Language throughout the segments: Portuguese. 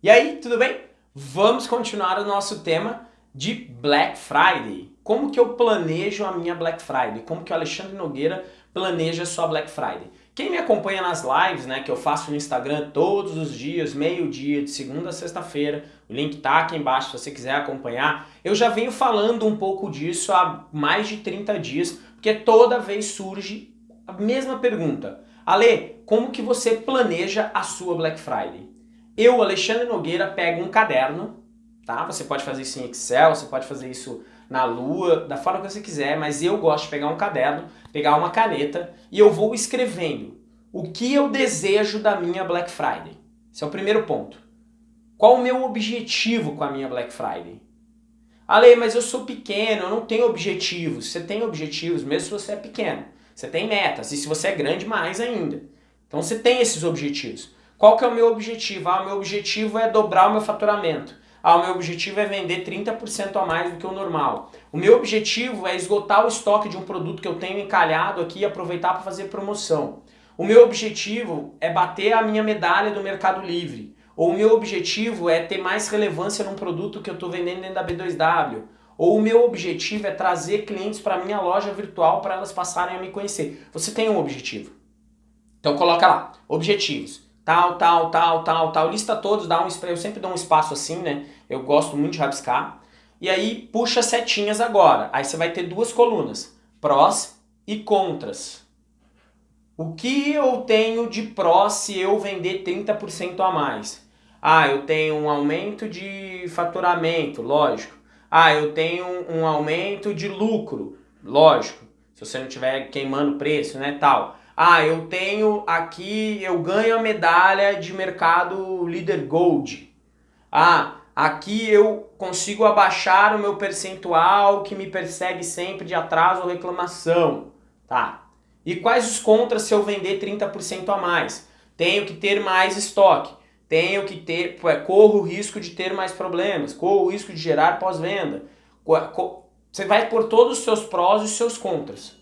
E aí, tudo bem? Vamos continuar o nosso tema de Black Friday. Como que eu planejo a minha Black Friday? Como que o Alexandre Nogueira planeja a sua Black Friday? Quem me acompanha nas lives, né, que eu faço no Instagram todos os dias, meio-dia, de segunda a sexta-feira, o link tá aqui embaixo se você quiser acompanhar, eu já venho falando um pouco disso há mais de 30 dias, porque toda vez surge a mesma pergunta. Ale, como que você planeja a sua Black Friday? Eu, Alexandre Nogueira, pego um caderno, tá? Você pode fazer isso em Excel, você pode fazer isso na lua, da forma que você quiser, mas eu gosto de pegar um caderno, pegar uma caneta e eu vou escrevendo o que eu desejo da minha Black Friday. Esse é o primeiro ponto. Qual o meu objetivo com a minha Black Friday? Ale, mas eu sou pequeno, eu não tenho objetivos. Você tem objetivos, mesmo se você é pequeno. Você tem metas, e se você é grande, mais ainda. Então você tem esses objetivos. Qual que é o meu objetivo? Ah, o meu objetivo é dobrar o meu faturamento. Ah, o meu objetivo é vender 30% a mais do que o normal. O meu objetivo é esgotar o estoque de um produto que eu tenho encalhado aqui e aproveitar para fazer promoção. O meu objetivo é bater a minha medalha do Mercado Livre. Ou o meu objetivo é ter mais relevância num produto que eu estou vendendo dentro da B2W. Ou o meu objetivo é trazer clientes para a minha loja virtual para elas passarem a me conhecer. Você tem um objetivo. Então coloca lá, objetivos tal, tal, tal, tal, tal, lista todos, dá um, eu sempre dou um espaço assim, né? Eu gosto muito de rabiscar. E aí puxa setinhas agora. Aí você vai ter duas colunas, prós e contras. O que eu tenho de pró se eu vender 30% a mais? Ah, eu tenho um aumento de faturamento, lógico. Ah, eu tenho um aumento de lucro, lógico. Se você não estiver queimando preço, né, tal. Ah, eu tenho aqui, eu ganho a medalha de mercado líder gold. Ah, aqui eu consigo abaixar o meu percentual que me persegue sempre de atraso ou reclamação. Tá. E quais os contras se eu vender 30% a mais? Tenho que ter mais estoque. Tenho que ter, corro o risco de ter mais problemas, corro o risco de gerar pós-venda. Você vai por todos os seus prós e os seus contras.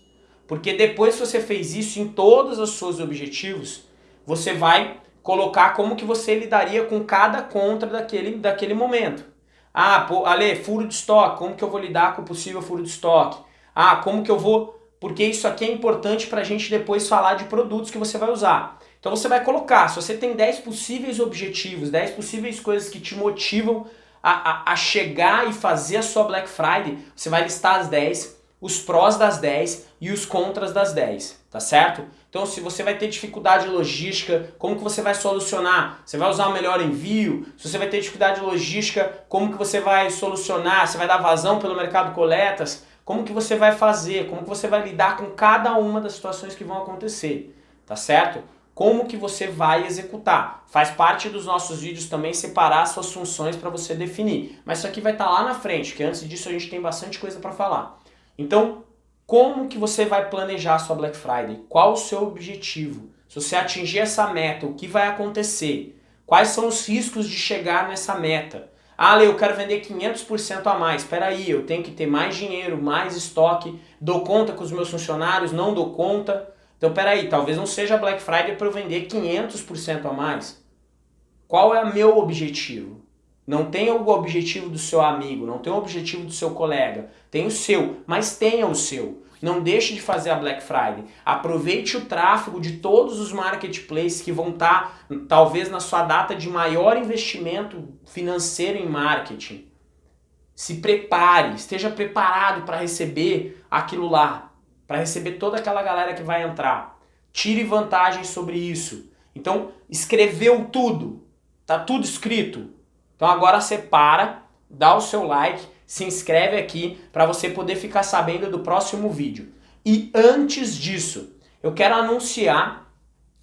Porque depois que você fez isso em todos os seus objetivos, você vai colocar como que você lidaria com cada contra daquele, daquele momento. Ah, pô, Ale, furo de estoque, como que eu vou lidar com o possível furo de estoque? Ah, como que eu vou... Porque isso aqui é importante para a gente depois falar de produtos que você vai usar. Então você vai colocar, se você tem 10 possíveis objetivos, 10 possíveis coisas que te motivam a, a, a chegar e fazer a sua Black Friday, você vai listar as 10, os prós das 10 e os contras das 10, tá certo? Então se você vai ter dificuldade logística, como que você vai solucionar? Você vai usar o melhor envio? Se você vai ter dificuldade logística, como que você vai solucionar? Você vai dar vazão pelo mercado coletas? Como que você vai fazer? Como que você vai lidar com cada uma das situações que vão acontecer, tá certo? Como que você vai executar? Faz parte dos nossos vídeos também separar suas funções para você definir. Mas isso aqui vai estar tá lá na frente, que antes disso a gente tem bastante coisa para falar. Então, como que você vai planejar a sua Black Friday? Qual o seu objetivo? Se você atingir essa meta, o que vai acontecer? Quais são os riscos de chegar nessa meta? Ah, Lê, eu quero vender 500% a mais. Espera aí, eu tenho que ter mais dinheiro, mais estoque, dou conta com os meus funcionários, não dou conta. Então, espera aí, talvez não seja Black Friday para eu vender 500% a mais. Qual é o meu objetivo? Não tenha o objetivo do seu amigo, não tenha o objetivo do seu colega. Tem o seu, mas tenha o seu. Não deixe de fazer a Black Friday. Aproveite o tráfego de todos os marketplaces que vão estar, tá, talvez, na sua data de maior investimento financeiro em marketing. Se prepare, esteja preparado para receber aquilo lá, para receber toda aquela galera que vai entrar. Tire vantagem sobre isso. Então, escreveu tudo, tá tudo escrito, então agora você para, dá o seu like, se inscreve aqui para você poder ficar sabendo do próximo vídeo. E antes disso, eu quero anunciar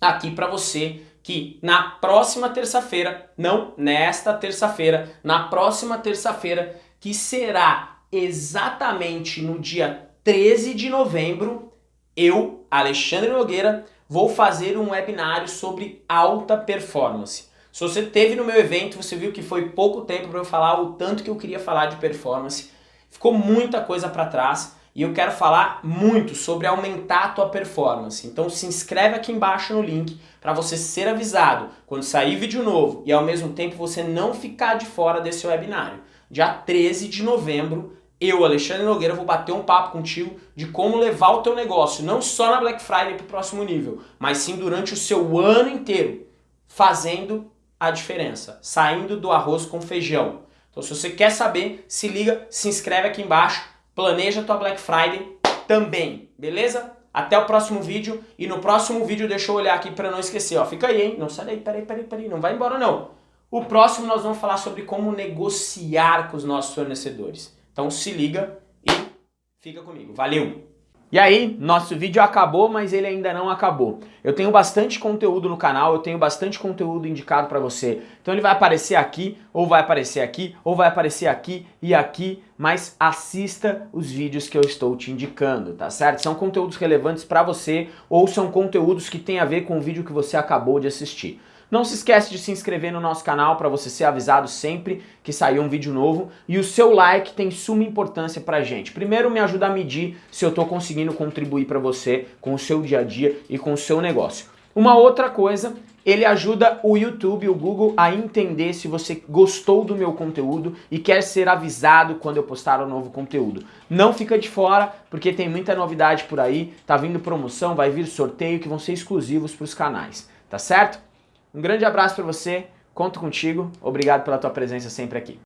aqui para você que na próxima terça-feira, não nesta terça-feira, na próxima terça-feira, que será exatamente no dia 13 de novembro, eu, Alexandre Nogueira, vou fazer um webinário sobre alta performance. Se você teve no meu evento, você viu que foi pouco tempo para eu falar o tanto que eu queria falar de performance. Ficou muita coisa para trás e eu quero falar muito sobre aumentar a tua performance. Então se inscreve aqui embaixo no link para você ser avisado quando sair vídeo novo e ao mesmo tempo você não ficar de fora desse webinário. Dia 13 de novembro, eu, Alexandre Nogueira, vou bater um papo contigo de como levar o teu negócio, não só na Black Friday para o próximo nível, mas sim durante o seu ano inteiro, fazendo a diferença, saindo do arroz com feijão. Então se você quer saber, se liga, se inscreve aqui embaixo, planeja tua Black Friday também, beleza? Até o próximo vídeo e no próximo vídeo deixa eu olhar aqui para não esquecer, ó, fica aí, hein? Não sai daí, peraí, peraí, peraí, não vai embora não. O próximo nós vamos falar sobre como negociar com os nossos fornecedores. Então se liga e fica comigo. Valeu! E aí, nosso vídeo acabou, mas ele ainda não acabou. Eu tenho bastante conteúdo no canal, eu tenho bastante conteúdo indicado para você. Então ele vai aparecer aqui, ou vai aparecer aqui, ou vai aparecer aqui e aqui, mas assista os vídeos que eu estou te indicando, tá certo? São conteúdos relevantes para você, ou são conteúdos que têm a ver com o vídeo que você acabou de assistir. Não se esquece de se inscrever no nosso canal para você ser avisado sempre que sair um vídeo novo. E o seu like tem suma importância pra gente. Primeiro me ajuda a medir se eu estou conseguindo contribuir para você com o seu dia a dia e com o seu negócio. Uma outra coisa, ele ajuda o YouTube, o Google a entender se você gostou do meu conteúdo e quer ser avisado quando eu postar um novo conteúdo. Não fica de fora, porque tem muita novidade por aí, tá vindo promoção, vai vir sorteio que vão ser exclusivos para os canais, tá certo? Um grande abraço para você, conto contigo, obrigado pela tua presença sempre aqui.